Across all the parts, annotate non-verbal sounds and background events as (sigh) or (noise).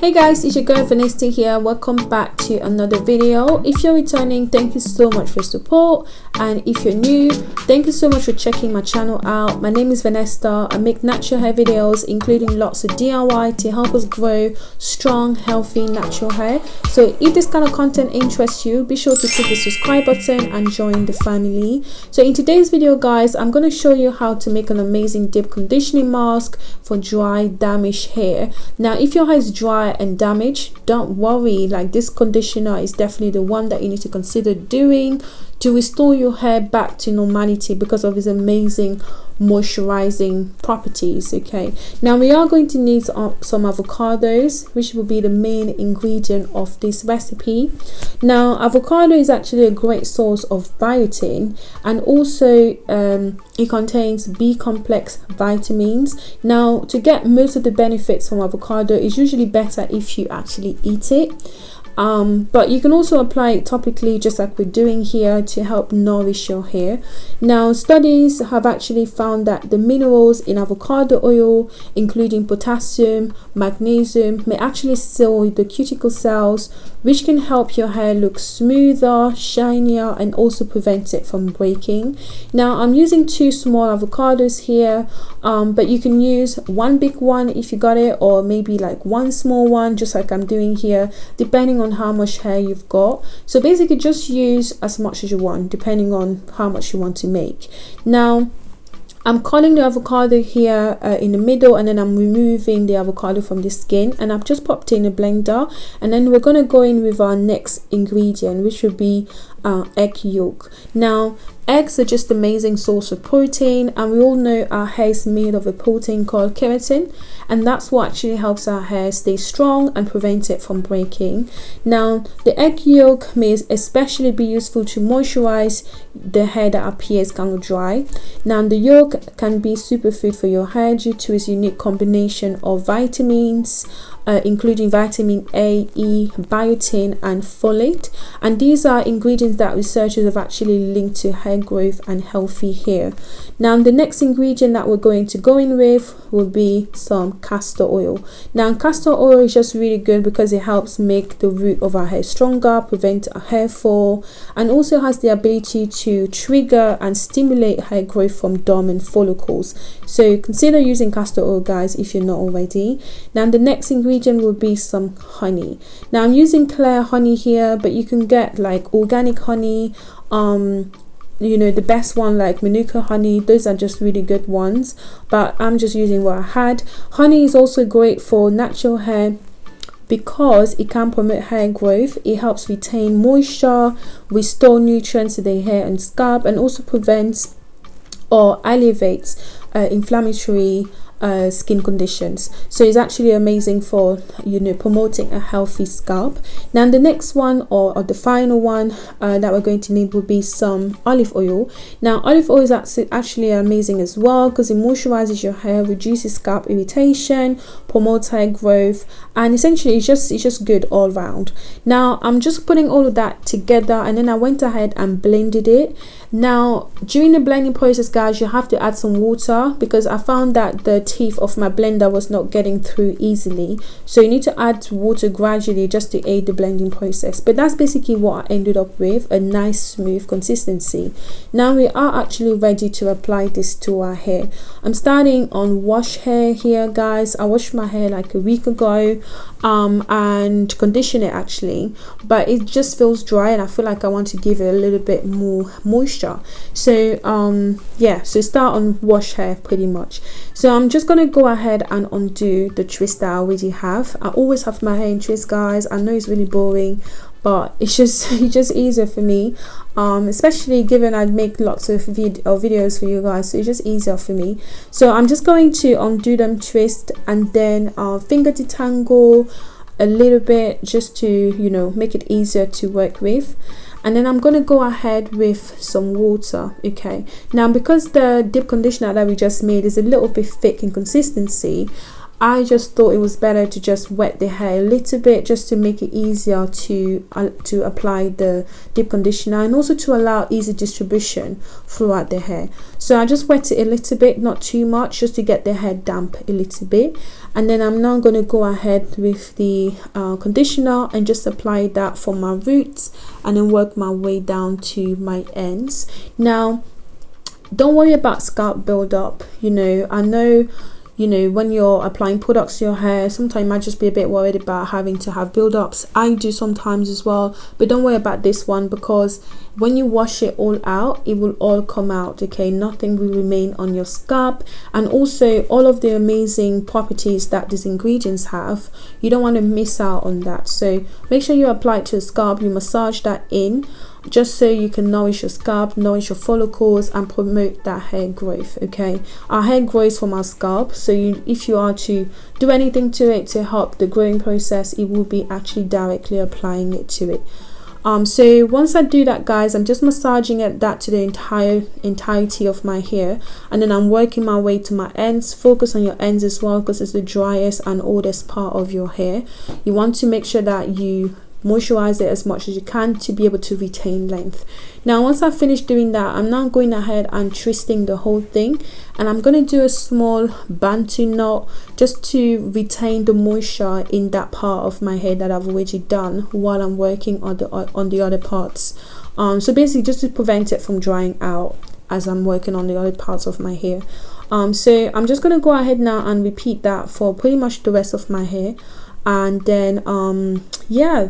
hey guys it's your girl Vanessa here. Welcome back to another video. If you're returning thank you so much for support. And if you're new thank you so much for checking my channel out. My name is Vanessa. I make natural hair videos including lots of DIY to help us grow strong healthy natural hair. So if this kind of content interests you be sure to click the subscribe button and join the family. So in today's video guys I'm going to show you how to make an amazing deep conditioning mask for dry damaged hair. Now if your hair is dry and damage. Don't worry like this conditioner is definitely the one that you need to consider doing to restore your hair back to normality because of its amazing moisturizing properties okay? Now we are going to need some avocados which will be the main ingredient of this recipe. Now avocado is actually a great source of biotin and also um, it contains b complex vitamins. Now to get most of the benefits from avocado is usually better if you actually eat it um, but you can also apply it topically just like we're doing here to help nourish your hair. Now studies have actually found that the minerals in avocado oil including potassium magnesium may actually seal the cuticle cells which can help your hair look smoother shinier and also prevent it from breaking. Now i'm using two small avocados here um, but you can use one big one if you got it or maybe like one small one just like i'm doing here depending on on how much hair you've got. So basically just use as much as you want depending on how much you want to make. Now I'm cutting the avocado here uh, in the middle and then I'm removing the avocado from the skin and I've just popped in a blender and then we're going to go in with our next ingredient which would be uh, egg yolk. Now Eggs are just amazing source of protein and we all know our hair is made of a protein called keratin and that's what actually helps our hair stay strong and prevent it from breaking. Now the egg yolk may especially be useful to moisturize the hair that appears kind of dry. Now the yolk can be superfood for your hair due to its unique combination of vitamins, uh, including vitamin A, E, biotin and folate and these are ingredients that researchers have actually linked to hair growth and healthy hair. Now the next ingredient that we're going to go in with will be some castor oil. Now castor oil is just really good because it helps make the root of our hair stronger, prevent hair fall and also has the ability to trigger and stimulate hair growth from dormant follicles. So consider using castor oil guys if you're not already. Now the next ingredient will be some honey. Now i'm using clear honey here but you can get like organic honey um you know the best one like manuka honey. Those are just really good ones but i'm just using what i had. Honey is also great for natural hair because it can promote hair growth. It helps retain moisture restore nutrients to the hair and scalp and also prevents or alleviates uh, inflammatory uh, skin conditions. So it's actually amazing for you know promoting a healthy scalp. Now the next one or, or the final one uh, that we're going to need will be some olive oil. Now olive oil is actually amazing as well because it moisturizes your hair reduces scalp irritation promotes hair growth and essentially it's just it's just good all round. Now i'm just putting all of that together and then i went ahead and blended it. Now during the blending process guys you have to add some water because i found that the teeth of my blender was not getting through easily. So you need to add water gradually just to aid the blending process. But that's basically what I ended up with a nice smooth consistency. Now we are actually ready to apply this to our hair. I'm starting on wash hair here guys. I washed my hair like a week ago um, and condition it actually. But it just feels dry and I feel like I want to give it a little bit more moisture. So um, yeah so start on wash hair pretty much. So I'm just gonna go ahead and undo the twist that I already have. I always have my hair in twist guys. I know it's really boring but it's just (laughs) it's just easier for me. Um especially given i make lots of vid videos for you guys so it's just easier for me. So i'm just going to undo them twist and then uh, finger detangle a little bit just to you know make it easier to work with and then I'm going to go ahead with some water okay? Now because the deep conditioner that we just made is a little bit thick in consistency I just thought it was better to just wet the hair a little bit just to make it easier to uh, to apply the deep conditioner and also to allow easy distribution throughout the hair. So I just wet it a little bit not too much just to get the hair damp a little bit. And then I'm now going to go ahead with the uh, conditioner and just apply that for my roots and then work my way down to my ends. Now don't worry about scalp buildup you know. I know you know when you're applying products to your hair sometimes you might just be a bit worried about having to have build-ups. I do sometimes as well but don't worry about this one because when you wash it all out it will all come out okay? Nothing will remain on your scalp. And also all of the amazing properties that these ingredients have you don't want to miss out on that. So make sure you apply it to your scalp you massage that in just so you can nourish your scalp nourish your follicles and promote that hair growth okay? Our hair grows from our scalp so you, if you are to do anything to it to help the growing process it will be actually directly applying it to it um so once i do that guys i'm just massaging it that to the entire entirety of my hair. And then i'm working my way to my ends. Focus on your ends as well because it's the driest and oldest part of your hair. You want to make sure that you moisturize it as much as you can to be able to retain length. Now once i finish doing that i'm now going ahead and twisting the whole thing and i'm going to do a small bantu knot just to retain the moisture in that part of my hair that i've already done while i'm working on the on the other parts. Um so basically just to prevent it from drying out as i'm working on the other parts of my hair. Um so i'm just going to go ahead now and repeat that for pretty much the rest of my hair and then um yeah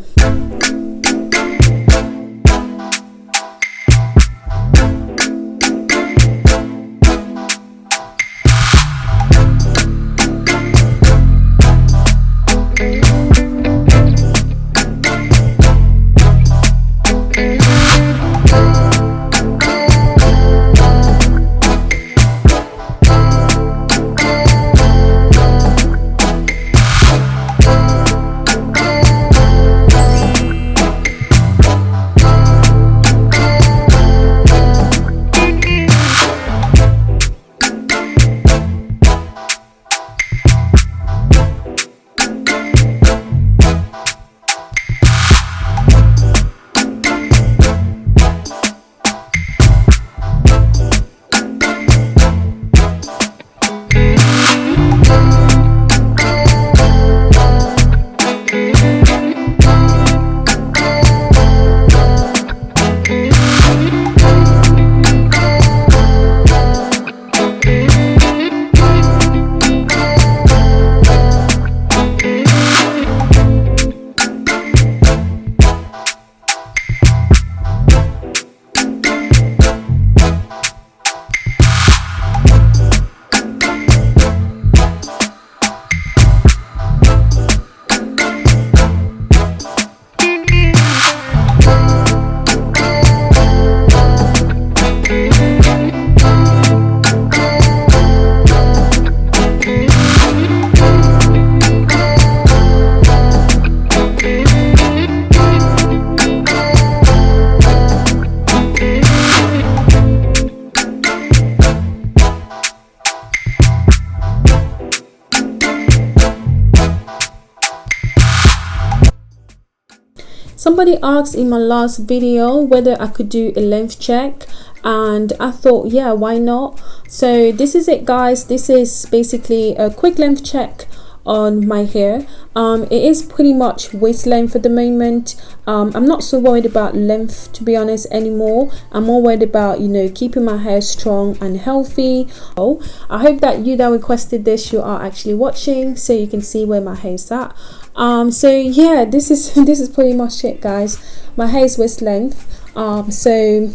somebody asked in my last video whether I could do a length check and I thought yeah why not? So this is it guys. This is basically a quick length check on my hair. Um it is pretty much waist length at the moment. Um i'm not so worried about length to be honest anymore. I'm more worried about you know keeping my hair strong and healthy. Oh i hope that you that requested this you are actually watching so you can see where my hair is at um so yeah this is (laughs) this is pretty much it guys. My hair is waist length. Um so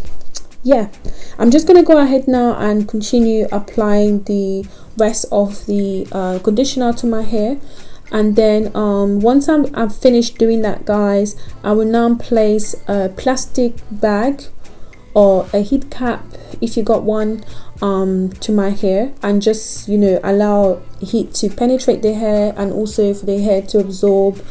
yeah. I'm just gonna go ahead now and continue applying the rest of the uh, conditioner to my hair. And then um, once I'm, I've finished doing that guys I will now place a plastic bag or a heat cap if you got one um, to my hair and just you know allow heat to penetrate the hair and also for the hair to absorb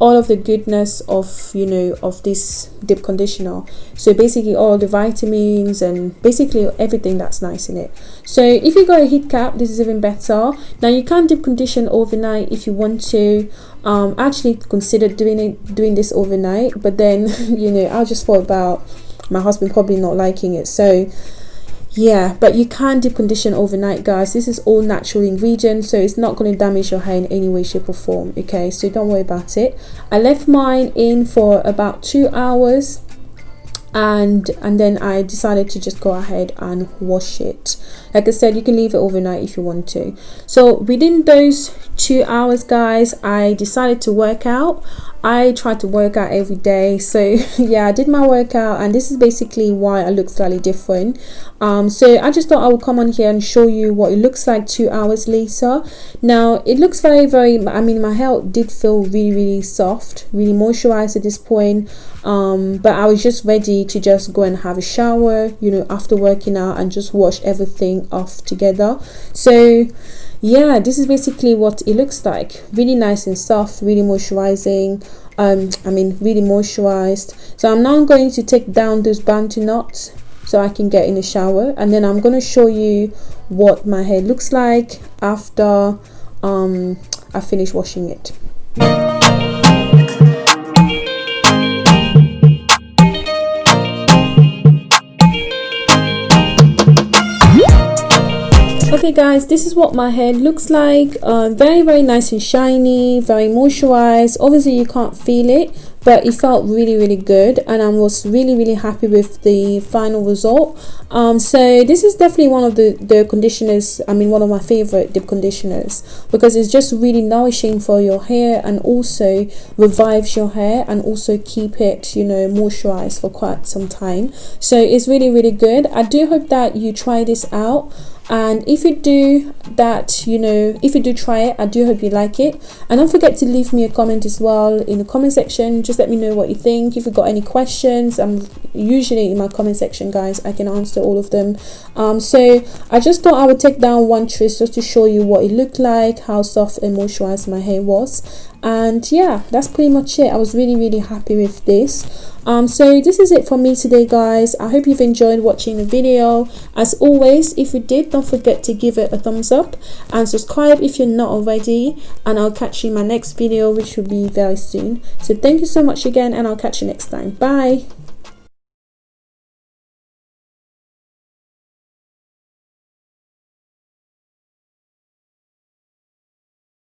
all of the goodness of you know of this deep conditioner. So basically all the vitamins and basically everything that's nice in it. So if you got a heat cap this is even better. Now you can deep condition overnight if you want to. Um actually consider doing it doing this overnight but then (laughs) you know i'll just thought about my husband probably not liking it. So yeah but you can deep condition overnight guys. This is all natural ingredients so it's not going to damage your hair in any way shape or form okay? So don't worry about it. I left mine in for about two hours and and then I decided to just go ahead and wash it. Like I said you can leave it overnight if you want to. So within those two hours guys I decided to work out I try to work out every day. So (laughs) yeah I did my workout and this is basically why I look slightly different. Um, so I just thought I would come on here and show you what it looks like two hours later. Now it looks very very I mean my hair did feel really really soft really moisturized at this point. Um, but I was just ready to just go and have a shower you know after working out and just wash everything off together. So yeah this is basically what it looks like. Really nice and soft really moisturizing um i mean really moisturized. So i'm now going to take down those bantu knots so i can get in the shower and then i'm going to show you what my hair looks like after um i finish washing it okay guys this is what my hair looks like. Uh, very very nice and shiny very moisturized. Obviously you can't feel it but it felt really really good and I was really really happy with the final result. Um, so this is definitely one of the the conditioners I mean one of my favorite deep conditioners because it's just really nourishing for your hair and also revives your hair and also keep it you know moisturized for quite some time. So it's really really good. I do hope that you try this out and if you do that you know if you do try it i do hope you like it. And don't forget to leave me a comment as well in the comment section. Just let me know what you think. If you've got any questions i'm usually in my comment section guys i can answer all of them. Um so i just thought i would take down one twist just to show you what it looked like how soft and moisturized my hair was and yeah that's pretty much it. I was really really happy with this. Um so this is it for me today guys. I hope you've enjoyed watching the video. As always if you did don't forget to give it a thumbs up and subscribe if you're not already. And i'll catch you in my next video which will be very soon. So thank you so much again and i'll catch you next time. Bye